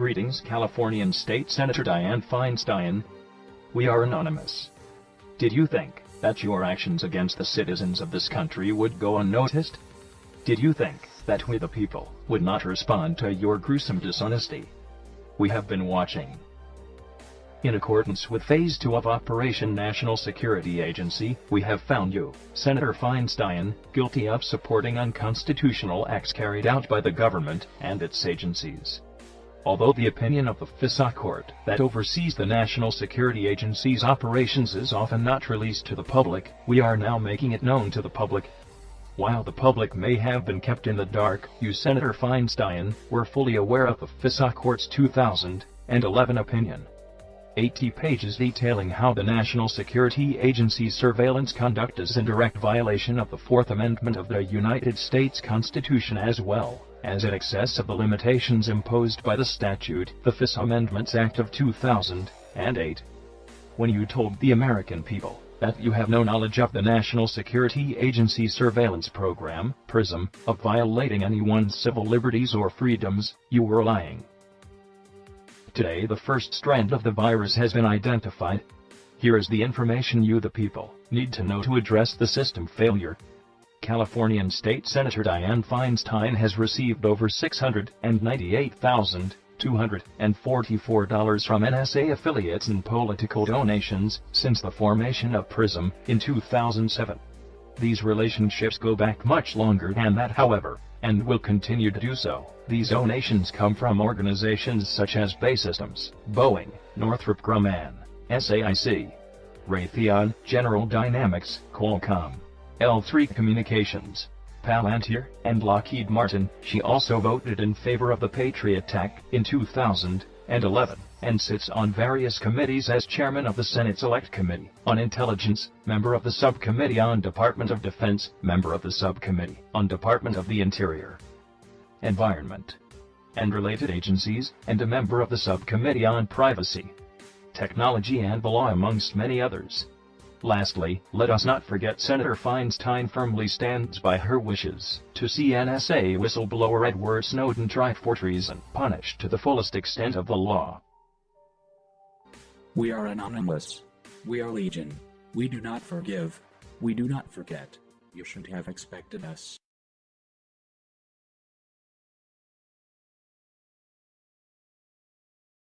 Greetings Californian State Senator Dianne Feinstein. We are anonymous. Did you think that your actions against the citizens of this country would go unnoticed? Did you think that we the people would not respond to your gruesome dishonesty? We have been watching. In accordance with Phase 2 of Operation National Security Agency, we have found you, Senator Feinstein, guilty of supporting unconstitutional acts carried out by the government and its agencies. Although the opinion of the FISA court that oversees the National Security Agency's operations is often not released to the public, we are now making it known to the public. While the public may have been kept in the dark, you Senator Feinstein were fully aware of the FISA court's 2011 opinion. 80 pages detailing how the National Security Agency's surveillance conduct is in direct violation of the Fourth Amendment of the United States Constitution as well as in excess of the limitations imposed by the statute, the FISA Amendments Act of 2008. When you told the American people that you have no knowledge of the National Security Agency surveillance program, PRISM, of violating anyone's civil liberties or freedoms, you were lying. Today the first strand of the virus has been identified. Here is the information you the people need to know to address the system failure. Californian State Senator Dianne Feinstein has received over $698,244 from NSA affiliates and political donations since the formation of PRISM in 2007. These relationships go back much longer than that however, and will continue to do so. These donations come from organizations such as BAE Systems, Boeing, Northrop Grumman, SAIC, Raytheon, General Dynamics, Qualcomm, L3 Communications, Palantir, and Lockheed Martin. She also voted in favor of the Patriot Act in 2011 and sits on various committees as chairman of the Senate Select Committee on Intelligence, member of the Subcommittee on Department of Defense, member of the Subcommittee on Department of the Interior, Environment, and related agencies, and a member of the Subcommittee on Privacy, Technology and the Law amongst many others. Lastly, let us not forget Senator Feinstein firmly stands by her wishes to see NSA whistleblower Edward Snowden tried for treason, punished to the fullest extent of the law. We are anonymous. We are legion. We do not forgive. We do not forget. You should have expected us.